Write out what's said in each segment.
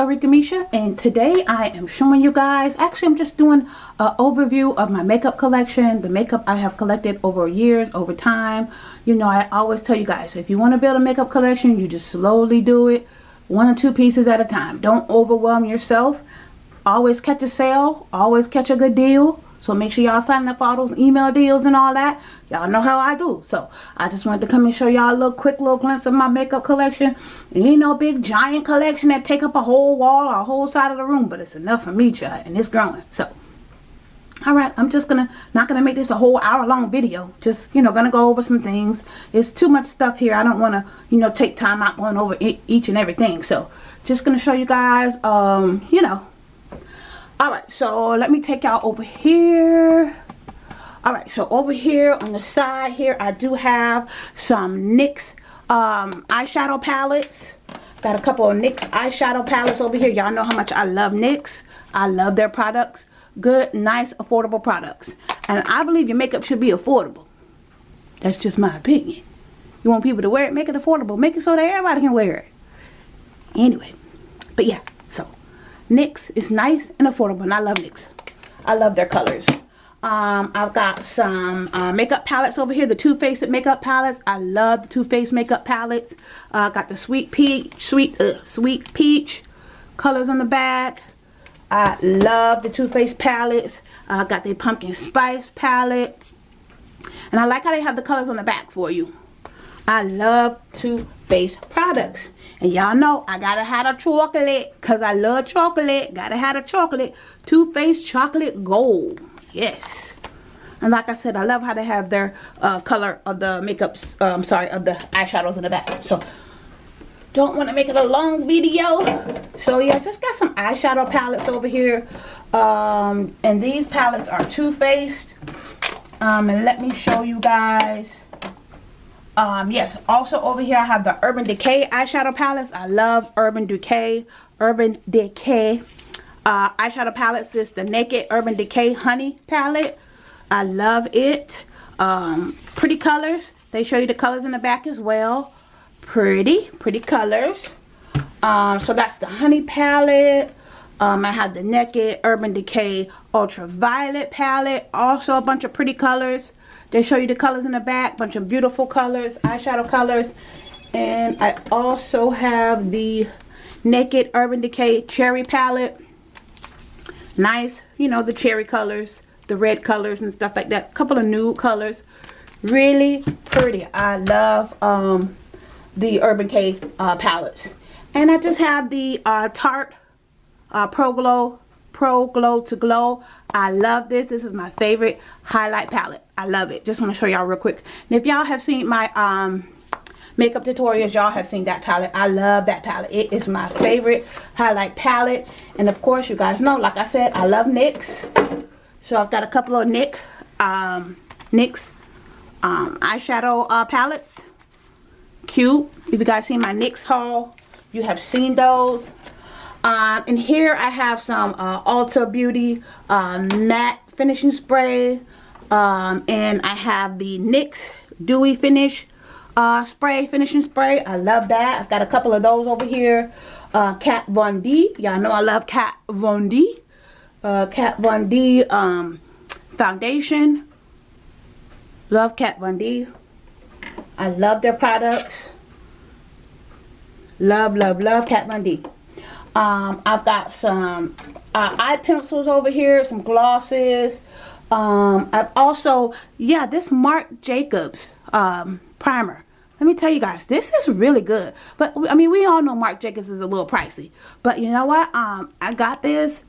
Hey guys, it is Arika Misha and today I am showing you guys, actually I'm just doing an overview of my makeup collection, the makeup I have collected over years, over time. You know, I always tell you guys, if you want to build a makeup collection, you just slowly do it, one or two pieces at a time. Don't overwhelm yourself. Always catch a sale, always catch a good deal. So make sure y'all signing up for all those email deals and all that. Y'all know how I do. So I just wanted to come and show y'all a little quick little glimpse of my makeup collection. It ain't no big giant collection that take up a whole wall or a whole side of the room. But it's enough for me, child. And it's growing. So Alright, I'm just gonna, not gonna make this a whole hour long video. Just, you know, gonna go over some things. It's too much stuff here. I don't wanna, you know, take time out going over each and everything. So, just gonna show you guys, um, you know, Alright, so let me take y'all over here. Alright, so over here on the side here, I do have some NYX um, eyeshadow palettes. Got a couple of NYX eyeshadow palettes over here. Y'all know how much I love NYX. I love their products. Good, nice, affordable products. And I believe your makeup should be affordable. That's just my opinion. You want people to wear it, make it affordable. Make it so that everybody can wear it. Anyway, but yeah, NYX is nice and affordable and I love NYX. I love their colors. Um, I've got some uh, makeup palettes over here, the Too Faced makeup palettes. I love the Too Faced makeup palettes. Uh, got the Sweet Peach, Sweet, uh, Sweet Peach colors on the back. I love the Too Faced palettes. I uh, got the Pumpkin Spice palette. And I like how they have the colors on the back for you. I love Too Faced products. And y'all know I gotta have a chocolate because I love chocolate. Gotta have a chocolate. Too Faced Chocolate Gold. Yes. And like I said, I love how they have their uh, color of the makeups, uh, I'm sorry, of the eyeshadows in the back. So, don't want to make it a long video. So, yeah, just got some eyeshadow palettes over here. Um, and these palettes are Too Faced. Um, and let me show you guys um yes. Also over here i have the urban decay eyeshadow palettes. I love urban decay urban decay uh eyeshadow palettes. This is the naked urban decay honey palette. I love it. Um pretty colors. They show you the colors in the back as well. Pretty pretty colors. Um so that's the honey palette. Um, I have the Naked Urban Decay Ultraviolet palette. Also a bunch of pretty colors. They show you the colors in the back. Bunch of beautiful colors, eyeshadow colors. And I also have the Naked Urban Decay Cherry Palette. Nice, you know, the cherry colors, the red colors and stuff like that. couple of nude colors. Really pretty. I love um, the Urban Decay uh, palettes. And I just have the uh, Tarte uh, Pro Glow Pro Glow to Glow. I love this. This is my favorite highlight palette. I love it. Just want to show y'all real quick. And if y'all have seen my um, makeup tutorials, y'all have seen that palette. I love that palette. It is my favorite highlight palette. And of course, you guys know, like I said, I love NYX. So I've got a couple of NYX, um, NYX um, eyeshadow uh, palettes. Cute. If you guys seen my NYX haul, you have seen those. Um, and here I have some uh, Ulta Beauty um, matte finishing spray. Um, and I have the NYX Dewy Finish uh, spray, finishing spray. I love that. I've got a couple of those over here. Uh, Kat Von D. Y'all know I love Kat Von D. Uh, Kat Von D um, foundation. Love Kat Von D. I love their products. Love, love, love Kat Von D. Um, I've got some uh, eye pencils over here, some glosses. Um, I've also, yeah, this Marc Jacobs um, primer. Let me tell you guys, this is really good. But, I mean, we all know Marc Jacobs is a little pricey. But you know what? Um, I got this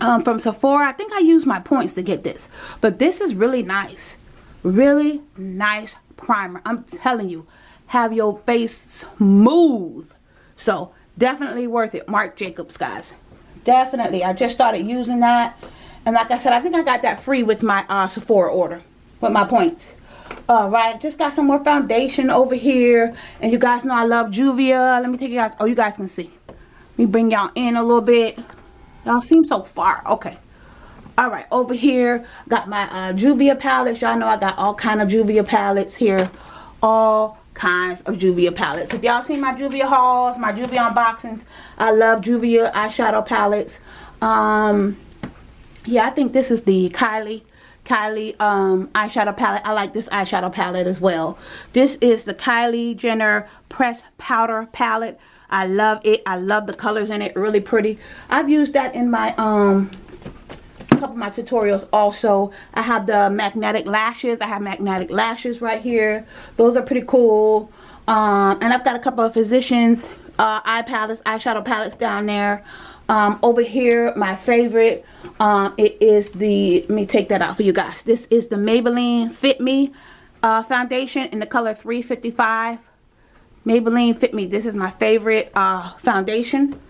um, from Sephora. I think I used my points to get this. But this is really nice. Really nice primer. I'm telling you, have your face smooth. So, definitely worth it marc jacobs guys definitely i just started using that and like i said i think i got that free with my uh, sephora order with my points. All right just got some more foundation over here. And you guys know i love juvia. Let me take you guys oh you guys can see. Let me bring y'all in a little bit. Y'all seem so far okay. All right over here got my uh, juvia palettes. Y'all know i got all kind of juvia palettes here. All kinds of Juvia palettes. If y'all seen my Juvia hauls, my Juvia unboxings, I love Juvia eyeshadow palettes. Um, yeah, I think this is the Kylie Kylie um, eyeshadow palette. I like this eyeshadow palette as well. This is the Kylie Jenner Press Powder palette. I love it. I love the colors in it. Really pretty. I've used that in my um couple of my tutorials also. I have the magnetic lashes. I have magnetic lashes right here. Those are pretty cool. Um, and I've got a couple of Physicians uh, eye palettes, eyeshadow palettes down there. Um, over here, my favorite, um, it is the, let me take that out for you guys. This is the Maybelline Fit Me uh, foundation in the color 355. Maybelline Fit Me. This is my favorite uh, foundation.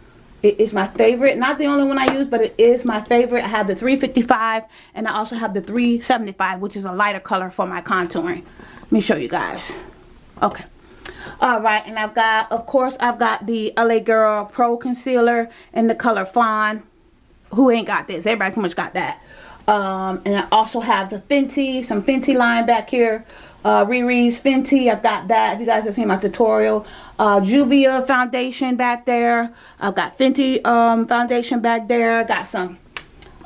It is my favorite. Not the only one I use, but it is my favorite. I have the 355 and I also have the 375, which is a lighter color for my contouring. Let me show you guys. Okay. Alright, and I've got, of course, I've got the LA Girl Pro Concealer in the color Fawn. Who ain't got this? Everybody pretty much got that. Um, and I also have the Fenty, some Fenty line back here uh, Riri's Fenty. I've got that. If you guys have seen my tutorial. Uh, Juvia foundation back there. I've got Fenty um, foundation back there. I got some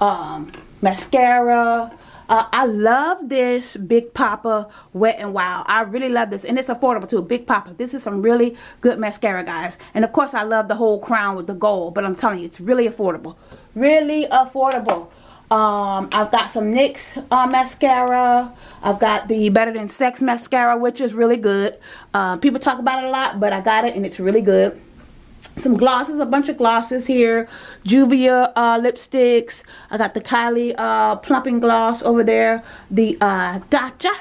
um, mascara. Uh, I love this Big Poppa Wet and Wild. I really love this. And it's affordable too. Big Poppa. This is some really good mascara, guys. And of course, I love the whole crown with the gold. But I'm telling you, it's really affordable. Really affordable. Um, I've got some NYX uh, mascara. I've got the Better Than Sex mascara, which is really good. Uh, people talk about it a lot, but I got it and it's really good. Some glosses, a bunch of glosses here. Juvia uh, lipsticks. I got the Kylie uh, plumping gloss over there. The uh, Tatcha,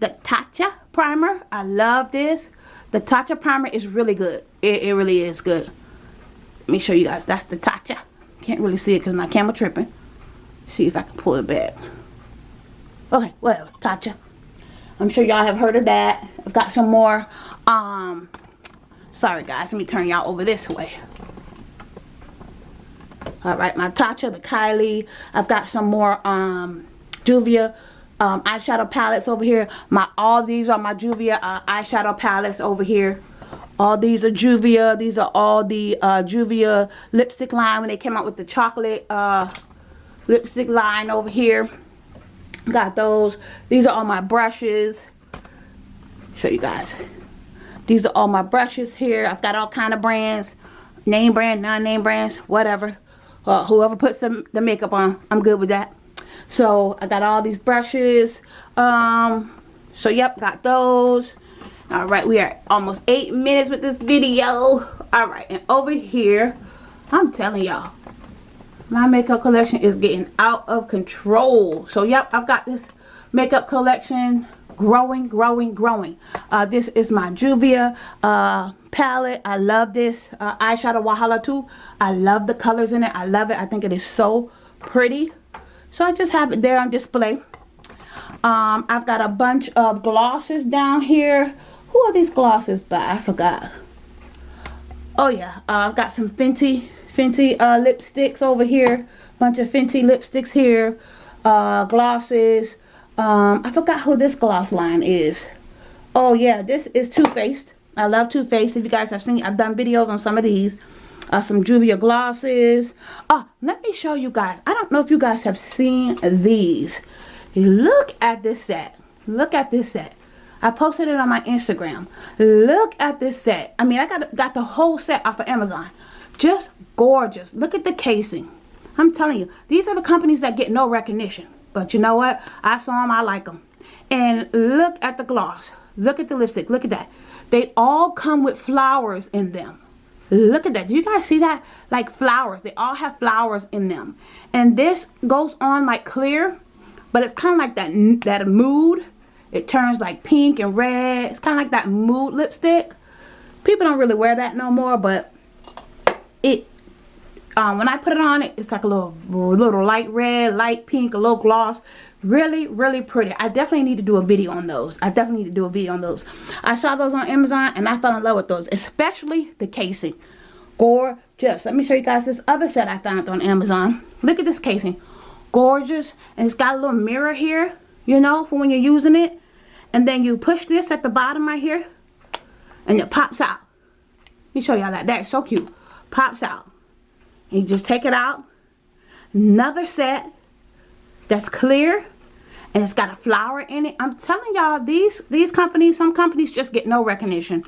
the Tatcha primer. I love this. The Tatcha primer is really good. It, it really is good. Let me show you guys. That's the Tatcha. Can't really see it because my camera tripping see if I can pull it back. Okay, well, Tatcha. I'm sure y'all have heard of that. I've got some more. Um, sorry guys, let me turn y'all over this way. Alright, my Tatcha, the Kylie. I've got some more um, Juvia um, eyeshadow palettes over here. My All these are my Juvia uh, eyeshadow palettes over here. All these are Juvia. These are all the uh, Juvia lipstick line when they came out with the chocolate uh, lipstick line over here got those these are all my brushes show you guys these are all my brushes here. I've got all kind of brands. Name brand non-name brands whatever. Uh, whoever puts the, the makeup on I'm good with that. So I got all these brushes. Um so yep got those. All right we are almost eight minutes with this video. All right and over here I'm telling y'all my makeup collection is getting out of control. So yep i've got this makeup collection growing growing growing. Uh, this is my juvia uh, palette. I love this uh, eyeshadow wahala too. I love the colors in it. I love it. I think it is so pretty. So i just have it there on display. Um, i've got a bunch of glosses down here. Who are these glosses by? I forgot. Oh yeah. Uh, i've got some fenty Fenty uh, lipsticks over here. Bunch of Fenty lipsticks here. Uh, glosses. Um, I forgot who this gloss line is. Oh yeah, this is Too Faced. I love Too Faced. If you guys have seen, I've done videos on some of these. Uh, some Juvia glosses. Oh, let me show you guys. I don't know if you guys have seen these. Look at this set. Look at this set. I posted it on my Instagram. Look at this set. I mean, I got, got the whole set off of Amazon. Just gorgeous. Look at the casing. I'm telling you, these are the companies that get no recognition. But you know what? I saw them. I like them. And look at the gloss. Look at the lipstick. Look at that. They all come with flowers in them. Look at that. Do you guys see that? Like flowers. They all have flowers in them. And this goes on like clear. But it's kind of like that, that mood. It turns like pink and red. It's kind of like that mood lipstick. People don't really wear that no more. But it um, when I put it on it it's like a little little light red light pink a little gloss. Really really pretty. I definitely need to do a video on those. I definitely need to do a video on those. I saw those on Amazon and I fell in love with those especially the casing. Gorgeous. Let me show you guys this other set I found on Amazon. Look at this casing. Gorgeous. And it's got a little mirror here you know for when you're using it. And then you push this at the bottom right here and it pops out. Let me show y'all that. That's so cute. Pops out. You just take it out. Another set that's clear and it's got a flower in it. I'm telling y'all, these these companies, some companies just get no recognition.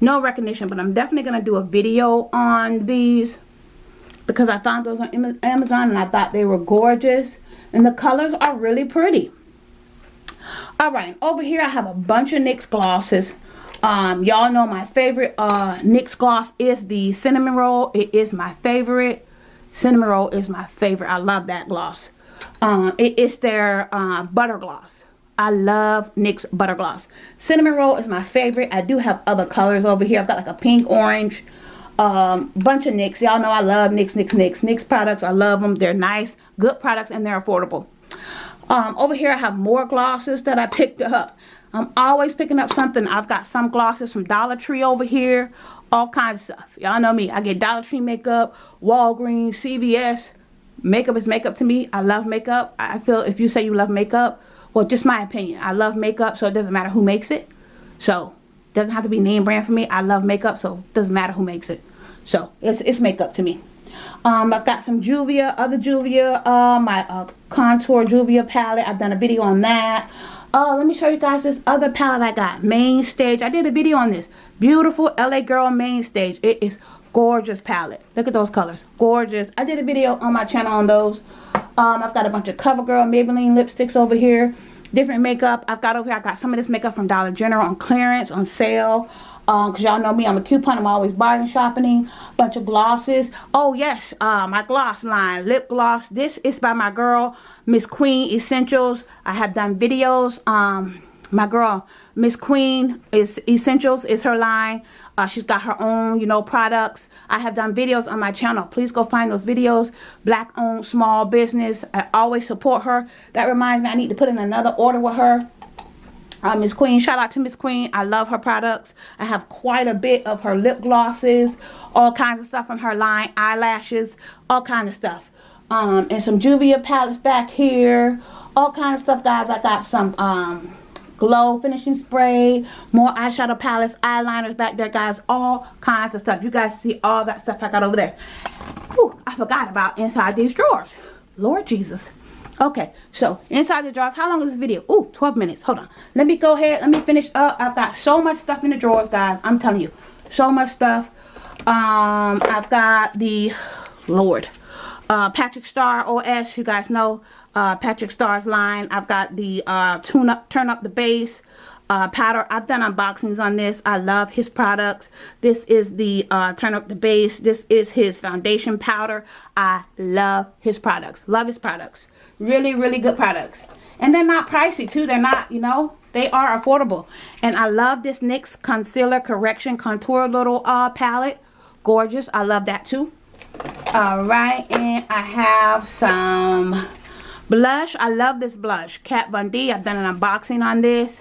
No recognition, but I'm definitely going to do a video on these because I found those on Amazon and I thought they were gorgeous. And the colors are really pretty. Alright, over here I have a bunch of NYX glosses. Um, Y'all know my favorite uh, NYX gloss is the Cinnamon Roll. It is my favorite. Cinnamon Roll is my favorite. I love that gloss. Um, it is their uh, Butter Gloss. I love NYX Butter Gloss. Cinnamon Roll is my favorite. I do have other colors over here. I've got like a pink, orange, um, bunch of NYX. Y'all know I love NYX, NYX, NYX. NYX products, I love them. They're nice, good products, and they're affordable. Um, over here I have more glosses that I picked up. I'm always picking up something. I've got some glosses from Dollar Tree over here. All kinds of stuff. Y'all know me. I get Dollar Tree makeup, Walgreens, CVS. Makeup is makeup to me. I love makeup. I feel if you say you love makeup, well, just my opinion. I love makeup, so it doesn't matter who makes it. So, doesn't have to be name brand for me. I love makeup, so it doesn't matter who makes it. So, it's, it's makeup to me. Um, I've got some Juvia, other Juvia, uh, my uh, contour Juvia palette. I've done a video on that. Oh, let me show you guys this other palette I got. Main Stage. I did a video on this. Beautiful LA Girl Main Stage. It is gorgeous palette. Look at those colors. Gorgeous. I did a video on my channel on those. Um, I've got a bunch of CoverGirl Maybelline lipsticks over here. Different makeup. I've got over here. I got some of this makeup from Dollar General on clearance, on sale um because y'all know me i'm a coupon i'm always bargain shopping bunch of glosses. Oh yes uh my gloss line lip gloss. This is by my girl miss queen essentials. I have done videos um my girl miss queen is essentials is her line. Uh, she's got her own you know products. I have done videos on my channel. Please go find those videos. Black owned small business. I always support her. That reminds me i need to put in another order with her uh, Miss Queen. Shout out to Miss Queen. I love her products. I have quite a bit of her lip glosses, all kinds of stuff from her line, eyelashes, all kinds of stuff. Um, and some Juvia palettes back here. All kinds of stuff, guys. I got some um, glow finishing spray, more eyeshadow palettes, eyeliners back there, guys. All kinds of stuff. You guys see all that stuff I got over there. Whew, I forgot about inside these drawers. Lord Jesus. Okay, so inside the drawers, how long is this video? Ooh, 12 minutes. Hold on. Let me go ahead. Let me finish up. I've got so much stuff in the drawers, guys. I'm telling you. So much stuff. Um, I've got the, Lord, uh, Patrick Starrr OS. You guys know uh, Patrick Starrr's line. I've got the uh, tune up, turn up the base uh, powder. I've done unboxings on this. I love his products. This is the uh, turn up the base. This is his foundation powder. I love his products. Love his products. Really, really good products. And they're not pricey too. They're not, you know, they are affordable. And I love this NYX Concealer Correction Contour little uh, palette. Gorgeous. I love that too. Alright, and I have some blush. I love this blush. Kat Von D. I've done an unboxing on this.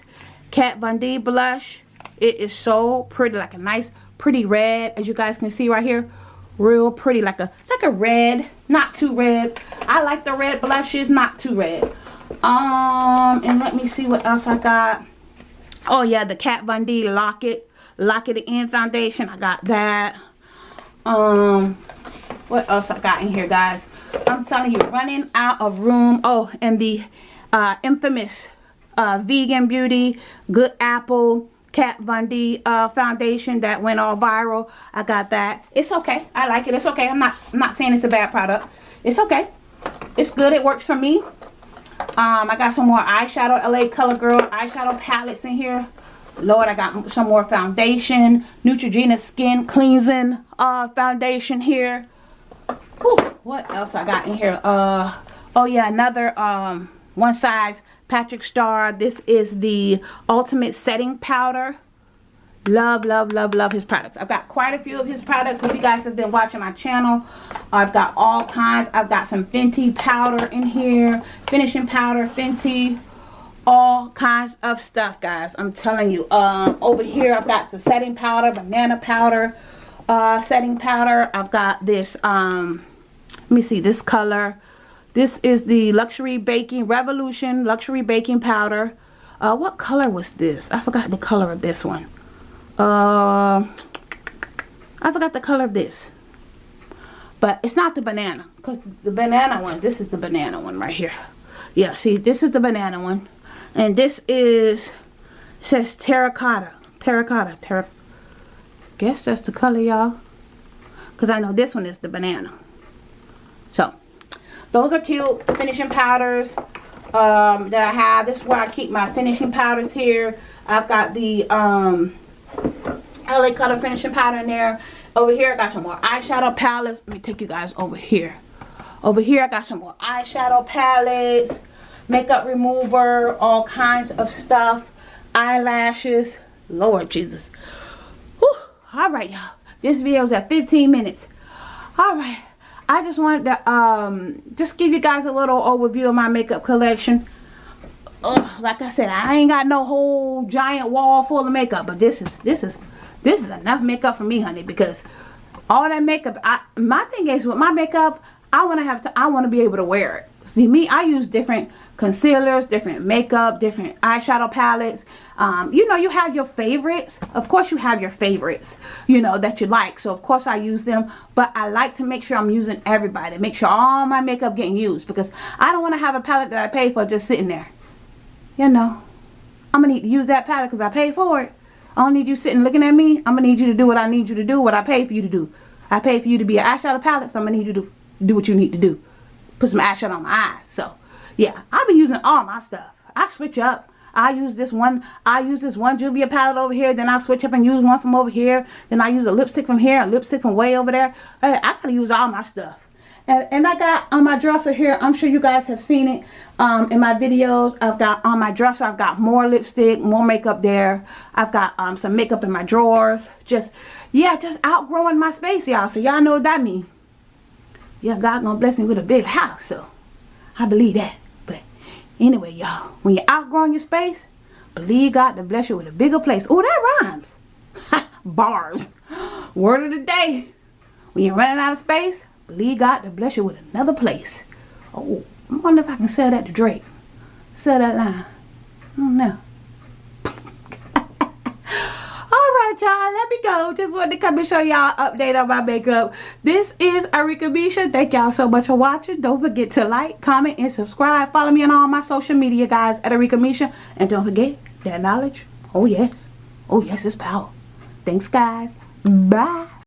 Kat Von D blush. It is so pretty. Like a nice, pretty red. As you guys can see right here real pretty like a like a red not too red. I like the red blushes not too red. Um and let me see what else i got. Oh yeah the kat von d lock it lock it in foundation. I got that. Um what else i got in here guys? I'm telling you running out of room. Oh and the uh infamous uh vegan beauty good apple Kat Von D uh, foundation that went all viral. I got that. It's okay. I like it. It's okay. I'm not I'm not saying it's a bad product. It's okay. It's good. It works for me. Um, I got some more eyeshadow LA Color Girl eyeshadow palettes in here. Lord, I got some more foundation. Neutrogena Skin Cleansing uh, foundation here. Ooh, what else I got in here? Uh, oh yeah, another um, one size Patrick Starrr. This is the Ultimate Setting Powder. Love, love, love, love his products. I've got quite a few of his products. If you guys have been watching my channel, I've got all kinds. I've got some Fenty powder in here. Finishing powder, Fenty. All kinds of stuff, guys. I'm telling you. Um, over here, I've got some setting powder, banana powder, uh, setting powder. I've got this, um, let me see, this color this is the Luxury Baking Revolution Luxury Baking Powder. Uh, what color was this? I forgot the color of this one. uh, I forgot the color of this. But it's not the banana. Because the banana one, this is the banana one right here. Yeah, see, this is the banana one. And this is, says terracotta. Terracotta. Terra guess that's the color, y'all. Because I know this one is the banana. So, those are cute finishing powders um, that I have. This is where I keep my finishing powders here. I've got the um, LA Color finishing powder in there. Over here, I got some more eyeshadow palettes. Let me take you guys over here. Over here, I got some more eyeshadow palettes, makeup remover, all kinds of stuff, eyelashes. Lord Jesus. Whew. All right, y'all. This video is at 15 minutes. All right. I just wanted to um, just give you guys a little overview of my makeup collection. Ugh, like I said, I ain't got no whole giant wall full of makeup, but this is this is this is enough makeup for me, honey, because all that makeup. I my thing is with my makeup, I want to have to. I want to be able to wear it. See me, I use different concealers, different makeup, different eyeshadow palettes. Um, you know, you have your favorites. Of course, you have your favorites, you know, that you like. So, of course, I use them. But I like to make sure I'm using everybody. Make sure all my makeup getting used. Because I don't want to have a palette that I pay for just sitting there. You know, I'm to need to use that palette because I paid for it. I don't need you sitting looking at me. I'm to need you to do what I need you to do, what I paid for you to do. I paid for you to be an eyeshadow palette, so I'm to need you to do what you need to do put some eyeshadow on my eyes. So, yeah, I'll be using all my stuff. I switch up. I use this one, I use this one Juvia palette over here, then I'll switch up and use one from over here, then I use a lipstick from here, a lipstick from way over there. I, I gotta use all my stuff. And, and I got on my dresser here, I'm sure you guys have seen it um, in my videos. I've got on my dresser, I've got more lipstick, more makeup there. I've got um, some makeup in my drawers. Just, yeah, just outgrowing my space, y'all. So y'all know what that means yeah, God gonna bless me with a big house. So I believe that. But anyway, y'all, when you're outgrowing your space, believe God to bless you with a bigger place. Oh, that rhymes. Bars. Word of the day. When you're running out of space, believe God to bless you with another place. Oh, I wonder if I can sell that to Drake. Sell that line. I don't know. Y'all let me go. Just wanted to come and show y'all update on my makeup. This is Arika Misha. Thank y'all so much for watching. Don't forget to like comment and subscribe. Follow me on all my social media guys at Arika Misha. And don't forget that knowledge. Oh yes. Oh yes it's power. Thanks guys. Bye